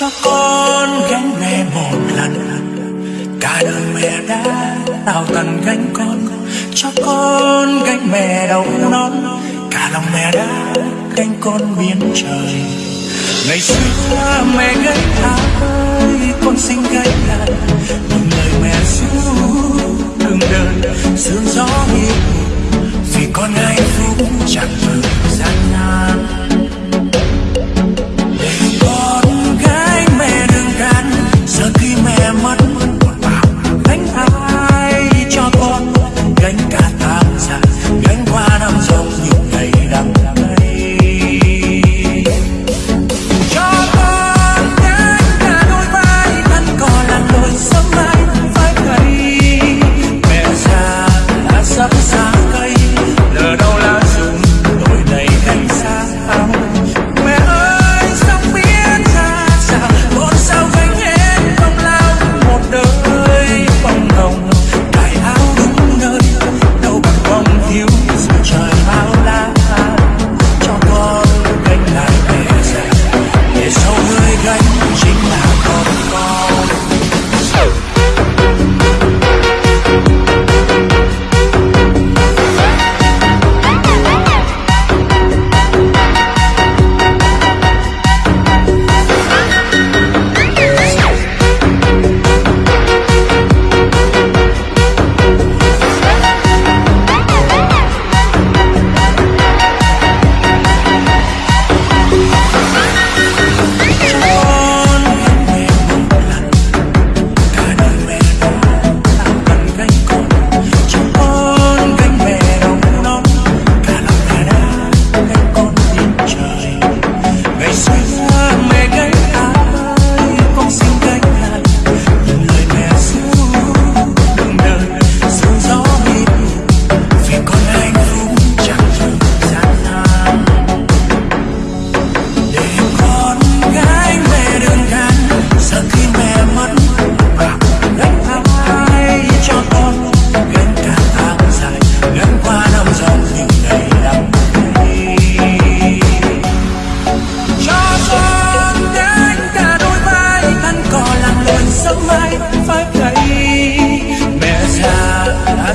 cho con gánh mẹ một lần. Cả đời mẹ đã tạo tần gánh con, cho con gánh mẹ đầu non. Cả lòng mẹ đã gánh con biến trời. Ngày xưa mẹ gánh ơi, con xin gánh lại một lời mẹ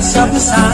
subside.